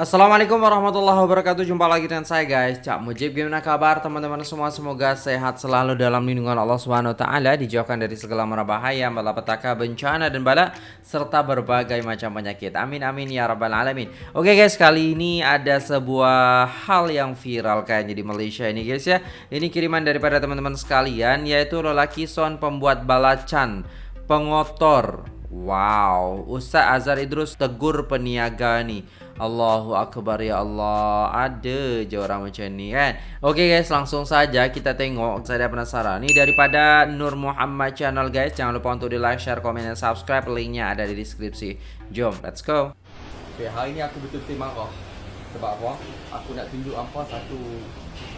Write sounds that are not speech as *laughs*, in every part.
Assalamualaikum warahmatullahi wabarakatuh. Jumpa lagi dengan saya guys. Cak Mujib Gimana kabar teman-teman semua? Semoga sehat selalu dalam lindungan Allah Subhanahu Taala Dijauhkan dari segala mara bahaya Malapetaka, bencana dan bala Serta berbagai macam penyakit. Amin amin ya rabbal alamin. Oke guys kali ini ada sebuah hal yang viral kayaknya di Malaysia ini guys ya. Ini kiriman daripada teman-teman sekalian Yaitu lelaki son pembuat balacan Pengotor. Wow Ustaz Azhar Idrus tegur peniaga nih Allahu Akbar ya Allah. Ada je orang macam ni kan? Okay guys langsung saja kita tengok. Saya dah penasaran Ni daripada Nur Muhammad channel guys. Jangan lupa untuk di like, share, komen dan subscribe. Linknya ada di deskripsi. Jom let's go. Okay hari ni aku betul-betul marah. Sebab apa? Aku nak tunjuk apa satu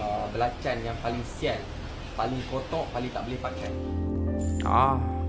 uh, Belacan yang paling sial Paling kotor, paling tak boleh pakai. Ah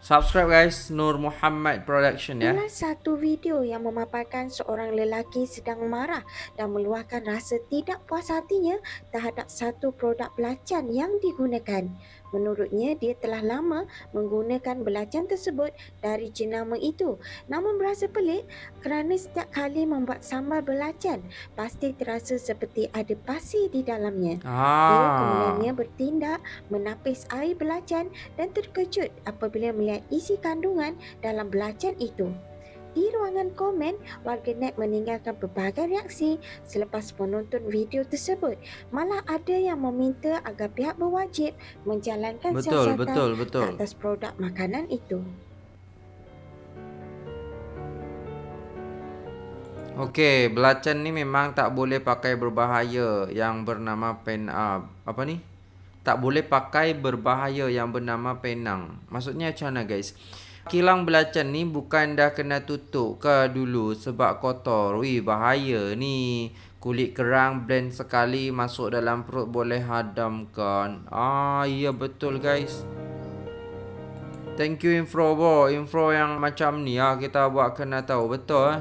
Subscribe guys Nur Muhammad Production ya. Inilah satu video yang memaparkan seorang lelaki sedang marah dan meluahkan rasa tidak puas hatinya terhadap satu produk belacan yang digunakan. Menurutnya, dia telah lama menggunakan belacan tersebut dari jenama itu. Namun berasa pelik kerana setiap kali membuat sambal belacan, pasti terasa seperti ada pasir di dalamnya. Ah. Dia kemudiannya bertindak menapis air belacan dan terkejut apabila melihat isi kandungan dalam belacan itu. Di ruangan komen, warganet meninggalkan pelbagai reaksi selepas menonton video tersebut. Malah ada yang meminta agar pihak berwajib menjalankan betul, siasatan betul, betul. atas produk makanan itu. Okey, belacan ni memang tak boleh pakai berbahaya yang bernama pen uh, apa ni? Tak boleh pakai berbahaya yang bernama penang. Maksudnya macam mana guys? Kilang belacan ni bukan dah kena tutup ke dulu sebab kotor. Wih bahaya ni. Kulit kerang blend sekali masuk dalam perut boleh hadamkan. Ah iya betul guys. Thank you info bro. Info yang macam ni ah kita buat kena tahu betul eh.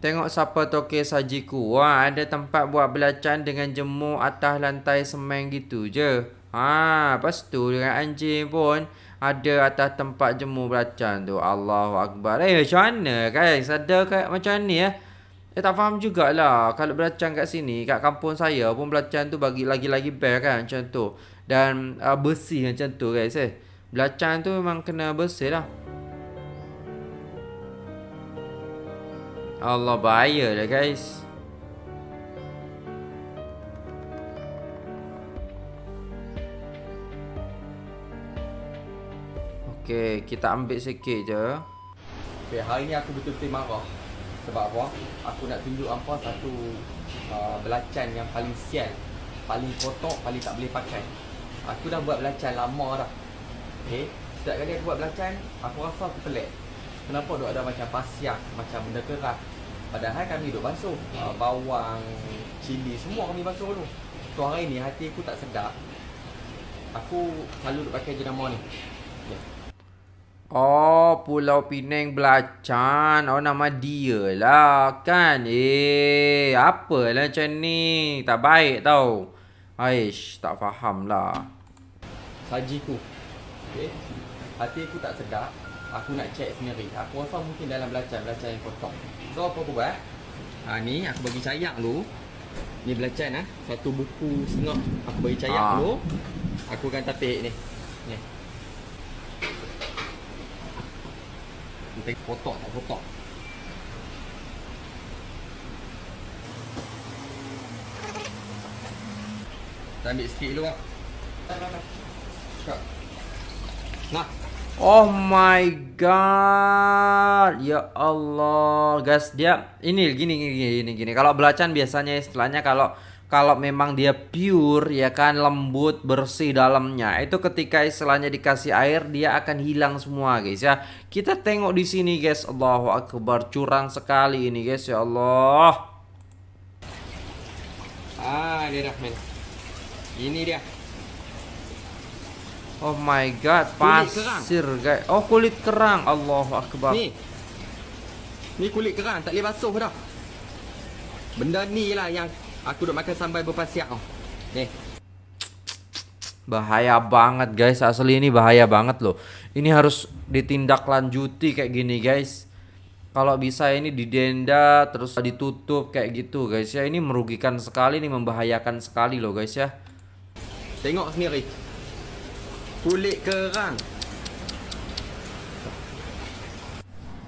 Tengok siapa toke sajiku. Wah, ada tempat buat belacan dengan jemur atas lantai semen gitu je. Ha, lepas tu dengan anjing pun ada atas tempat jemur belacan tu. Allahu Akbar. Eh, macam mana guys? Ada kayak macam ni ya? Eh, tak faham jugalah. Kalau belacan kat sini, kat kampung saya pun belacan tu bagi lagi-lagi best kan macam tu. Dan uh, bersih macam tu guys eh. Belacan tu memang kena bersih lah. Allah bahaya lah guys. Okey, kita ambil sikit je. Okey, hari ni aku betul-betul marah. Sebab apa? Aku nak tunjuk apa satu uh, belacan yang paling sial. Paling kotor, paling tak boleh pakai. Aku dah buat belacan lama dah. Okey, setiap kali aku buat belacan, aku rasa aku pelik. Kenapa duk ada macam pasiak, macam benda keras. Padahal kami duk basuh. Uh, bawang, cili, semua kami basuh dulu. So hari ni hati aku tak sedap. Aku selalu duk pakai jenama ni. Oh, Pulau Pinang Belacan. Oh, nama dia lah kan. Eh, apa lah macam ni. Tak baik tau. Aish, tak faham lah. Sajiku. Okay. Hati aku tak sedap. Aku nak check sendiri. Aku rasa mungkin dalam belacan, belacan yang kotor. So, apa aku buat? Ha, ni aku bagi cayak dulu. Ni belacan ah. Satu buku setengah. Aku bagi cayak ha. dulu. Aku akan tapik ni. Ni. Kita kotak tak kotak Kita ambil sikit dulu lah Nah. Oh my god. Ya Allah. Guys dia Ini gini gini gini gini. Kalau belacan biasanya istilahnya kalau kalau memang dia pure ya kan lembut bersih dalamnya itu ketika istilahnya dikasih air dia akan hilang semua guys ya kita tengok di sini guys Allahu akbar curang sekali ini guys ya Allah ah ini dah men ini dia Oh my god, pasir guys. Oh kulit kerang. Allahu akbar. Ni. Ni kulit kerang, tak boleh basuh dah. Benda ni lah yang Aku duk makan sambal berpasiak oh. Ni. Bahaya banget guys, asli ini bahaya banget loh. Ini harus ditindaklanjuti kayak gini guys. kalau bisa ini didenda terus ditutup kayak gitu guys ya ini merugikan sekali nih membahayakan sekali loh guys ya tengok sendiri kulit kerang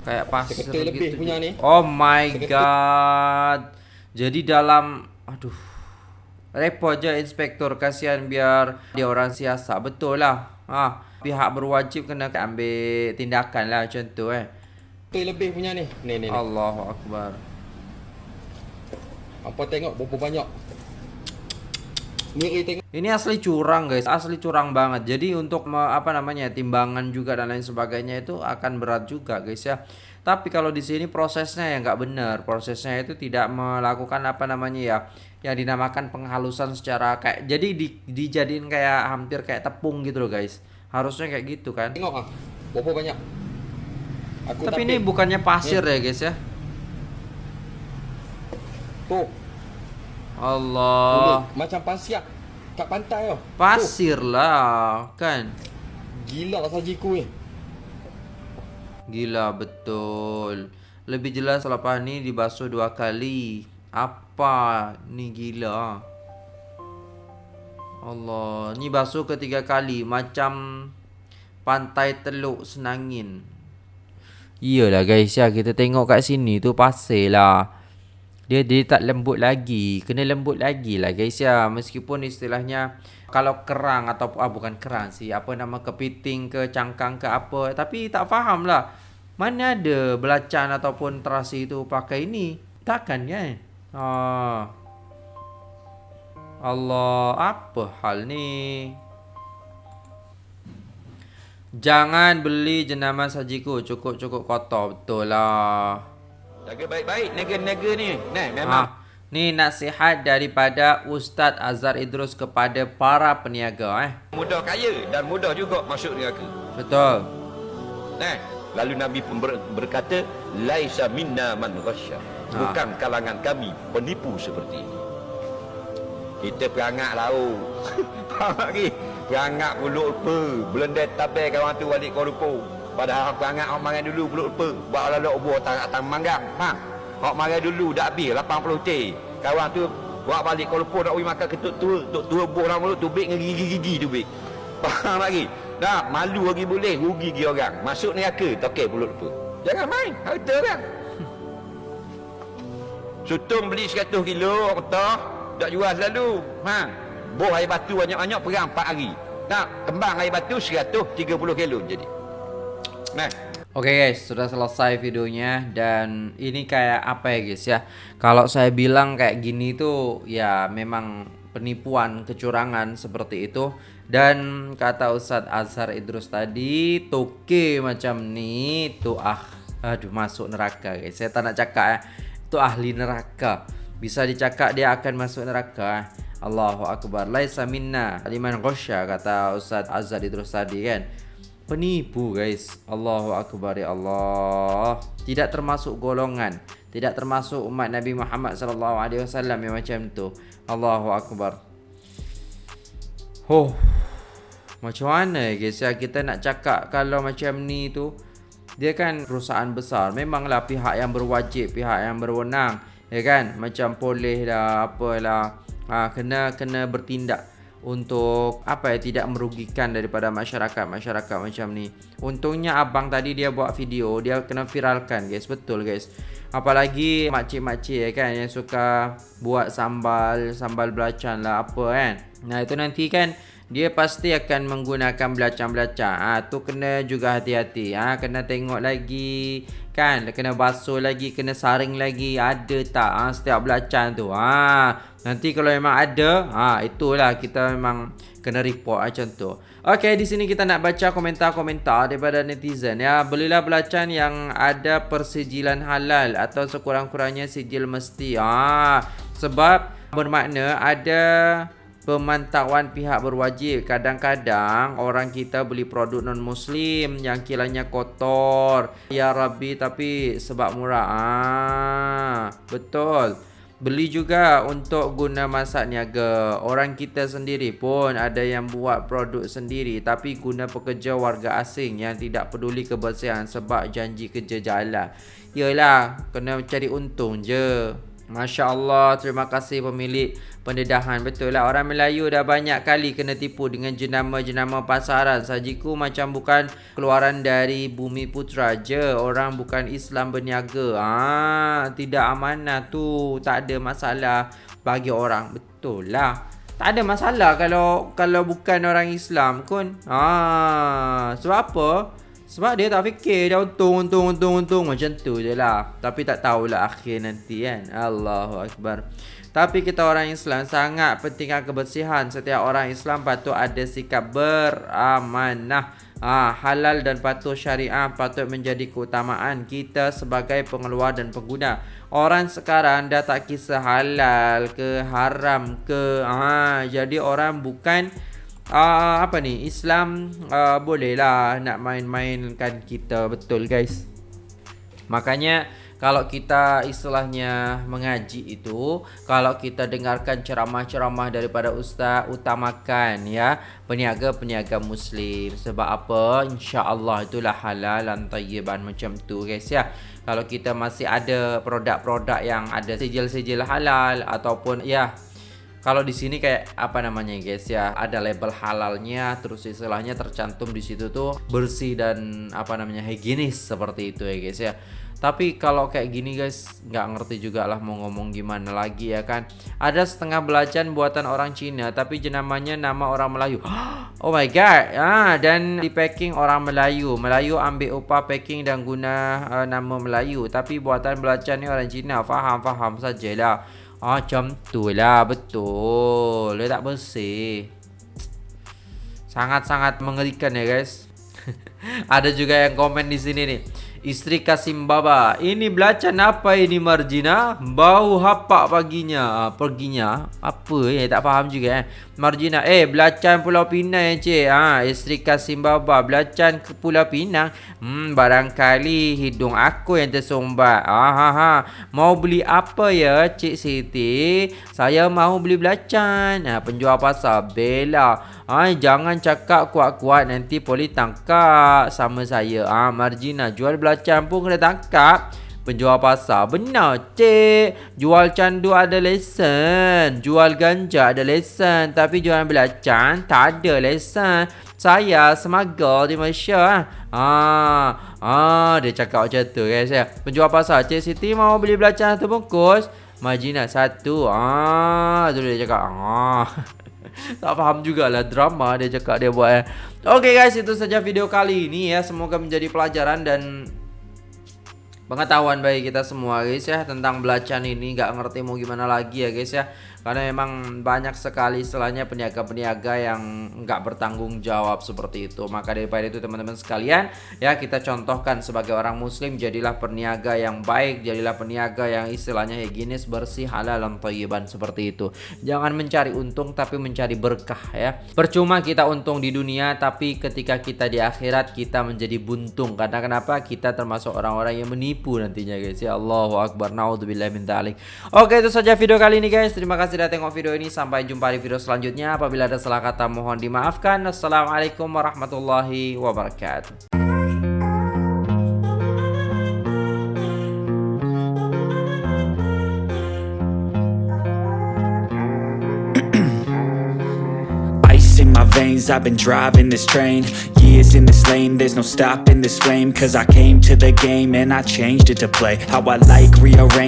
kayak pasir gitu lebih punya nih. oh my god jadi dalam aduh repot aja inspektor kasihan biar dia orang siasat betul lah ah pihak berwajib kena ambil tindakan lah macam tu eh Betul lebih punya ni. Ni ni. Allahu akbar. Apa tengok berapa banyak. Ni tengok. Ini asli curang guys, asli curang banget. Jadi untuk apa namanya timbangan juga dan lain sebagainya itu akan berat juga guys ya. Tapi kalau di sini prosesnya yang nggak benar, prosesnya itu tidak melakukan apa namanya ya, yang dinamakan penghalusan secara kayak jadi di, dijadiin kayak hampir kayak tepung gitu loh guys. Harusnya kayak gitu kan. Tengok ah, berapa banyak. Aku tapi, tapi ini bukannya pasir ya guys ya. Tuh. Allah. Tuh, macam pasir kat pantai oh. Pasir lah kan. Gila sajiku ni. Gila betul. Lebih jelas lepas ni dibasuh dua kali. Apa ni gila. Allah, ni basuh ketiga kali macam pantai Teluk Senangin. Iyalah guys ya kita tengok kat sini tu pasir lah. Dia dia tak lembut lagi. Kena lembut lagi lah guys ya. Meskipun istilahnya kalau kerang atau ah, bukan kerang sih. Apa nama kepiting ke cangkang ke apa. Tapi tak faham lah. Mana ada belacan ataupun terasi itu pakai ini. Takkan kan? Ah. Allah apa hal ni? Jangan beli jenama sajiku cukup-cukup kotor betul lah. Jaga baik-baik nega-nega ni. Nah, memang. Ha. Ni nasihat daripada Ustaz Azhar Idrus kepada para peniaga eh. Mudah kaya dan mudah juga masuk neraka. Betul. Nah, lalu Nabi ber, berkata, "Laisa minna man ghasya." Ha. Bukan kalangan kami penipu seperti ini. Kita perangat lah. Oh. Faham lagi? *laughs* Perangat pulut lupa Belendek tabel kawan tu balik kau lupa Padahal perangat orang makan dulu pulut lupa Buat lalu buah tak tak manggang Faham? Orang makan dulu dah habis 80 teh Kawan tu buat balik kau lupa nak pergi makan ketuk tua Tuk tua buah orang mulut tu bik dengan gigi-gigi tu bik Faham lagi? Dah malu lagi boleh rugi gigi orang Masuk neraka tokek pulut lupa Jangan main harta kan Sutung beli 100 kilo orang kata Tak jual selalu Faham? Boh air batu banyak-banyak perang 4 hari. Nak kembang air batu 130 kilo jadi. Nah. Oke okay guys, sudah selesai videonya dan ini kayak apa ya guys ya. Kalau saya bilang kayak gini tuh ya memang penipuan, kecurangan seperti itu. Dan kata Ustadz Azhar Idrus tadi, toke macam nih tuh ah aduh masuk neraka guys. Saya tak nak cakap ya. Itu ahli neraka. Bisa dicakap dia akan masuk neraka. Allahu Akbar Laisa minna Liman ghasya Kata Ustaz Azad itu tadi kan Penipu guys. Allahu Akbar ya Allah. Tidak termasuk golongan. Tidak termasuk umat Nabi Muhammad sallallahu alaihi wasallam yang macam tu. Allahu Akbar. Oh Macam mana guys ya? Kita nak cakap kalau macam ni tu Dia kan perusahaan besar. Memanglah pihak yang berwajib Pihak yang berwenang Ya kan? Macam boleh dah Apalah. Ha, kena kena bertindak untuk apa ya tidak merugikan daripada masyarakat masyarakat macam ni. Untungnya abang tadi dia buat video, dia kena viralkan guys, betul guys. Apalagi makcik-makcik ya kan yang suka buat sambal, sambal belacan lah apa kan. Nah, itu nanti kan dia pasti akan menggunakan belacan-belacan. Ah tu kena juga hati-hati. Ah kena tengok lagi kan, kena basuh lagi, kena saring lagi ada tak ha, setiap belacan tu. Ha, nanti kalau memang ada, ha, itulah kita memang kena report macam tu. Okey, di sini kita nak baca komentar-komentar daripada netizen ya. Belilah belacan yang ada persijilan halal atau sekurang-kurangnya sijil mesti. Ha, sebab bermakna ada pemantauan pihak berwajib kadang-kadang orang kita beli produk non muslim yang kilanya kotor ya rabbi tapi sebab murah ah betul Beli juga untuk guna masak niaga. Orang kita sendiri pun ada yang buat produk sendiri tapi guna pekerja warga asing yang tidak peduli kebersihan sebab janji kerja jalan. Yalah, kena cari untung je. Masya Allah, terima kasih pemilik pendedahan. Betul lah, orang Melayu dah banyak kali kena tipu dengan jenama-jenama pasaran. Sajiku macam bukan keluaran dari bumi putra je. Orang bukan Islam berniaga. Ah, tidak amanah tu. Tak ada masalah bagi orang. Betul lah. Tak ada masalah kalau kalau bukan orang Islam pun. Ah, sebab apa? Sebab dia tak fikir Dia untung, untung, untung, untung. Macam tu je lah. Tapi tak tahulah akhir nanti kan. Allahu Akbar. Tapi kita orang Islam sangat pentingkan kebersihan. Setiap orang Islam patut ada sikap beramanah. Ha, Halal dan patuh syariah patut menjadi keutamaan kita sebagai pengeluar dan pengguna. Orang sekarang dah tak kisah halal ke haram ke. Ha, Jadi orang bukan uh, apa ni? Islam uh, boleh lah nak main-mainkan kita betul guys? Makanya kalau kita istilahnya mengaji itu kalau kita dengarkan ceramah-ceramah daripada ustaz utamakan ya peniaga-peniaga muslim. Sebab apa? insya-Allah itulah halal dan tayyiban macam tu guys ya. Kalau kita masih ada produk-produk yang ada sijil-sijil halal ataupun ya kalau di sini kayak apa namanya guys ya, ada label halalnya, terus istilahnya tercantum di situ tuh bersih dan apa namanya higienis seperti itu ya guys ya. Tapi kalau kayak gini guys, nggak ngerti juga lah mau ngomong gimana lagi ya kan. Ada setengah belacan buatan orang Cina, tapi jenamanya nama orang Melayu. *gasps* Oh my god, ah dan di packing orang Melayu. Melayu ambil upah packing dan guna uh, nama Melayu, tapi buatan belacan ni orang Cina. Faham, faham sajalah. Ah, macam tu lah Betul. Dia tak bersih. Sangat-sangat mengerikan ya guys. *laughs* Ada juga yang komen di sini nih Istri Kasim Baba Ini belacan apa ini Marjina? Bau hapak paginya ah, Perginya. Apa ya tak faham juga eh? Marjina Eh belacan Pulau Pinang ya cik. Ha, Istri Kasim Baba Belacan ke Pulau Pinang? Hmm barangkali Hidung aku yang tersumbat. Ah, ha. Mau beli apa ya Cik Siti? Saya mau beli belacan. Ha, Penjual pasar Bella ha, Jangan cakap kuat-kuat Nanti poli tangkap Sama saya. Ha, Marjina jual belacan pun kena tangkap. Penjual pasar Benar cik. Jual candu ada lesen. Jual ganja ada lesen. Tapi jual belacan Tak ada lesen. Saya semagal di Malaysia Ah, ah, Dia cakap macam tu guys ya. Penjual pasar Cik Siti mau beli belacan satu bungkus. Majina satu Ah, tu dia cakap Ah. *laughs* Tak faham jugalah drama dia cakap dia buat eh. Okay guys itu saja video kali ini ya. Semoga menjadi pelajaran dan pengetahuan bagi kita semua guys ya tentang belacan ini. Nggak ngerti mau gimana lagi ya guys ya karena memang banyak sekali istilahnya peniaga-peniaga yang nggak bertanggung jawab seperti itu. Maka daripada itu teman-teman sekalian ya kita contohkan sebagai orang muslim jadilah peniaga yang baik jadilah peniaga yang istilahnya higienis bersih halal dan thayyiban seperti itu. Jangan mencari untung tapi mencari berkah ya. Percuma kita untung di dunia tapi ketika kita di akhirat kita menjadi buntung. Karena kenapa? Kita termasuk orang-orang yang menipu nantinya guys. Ya Allahu Akbar. Naudzubillah min oke itu saja video kali ini guys. Terima kasih sudah tengok video ini Sampai jumpa di video selanjutnya. Apabila ada salah kata mohon dimaafkan. Assalamualaikum warahmatullahi wabarakatuh. Veins I've been driving this train. Years in this lane There's no stopping this flame. Cause I came to the game And I changed it to play. How I like rearrange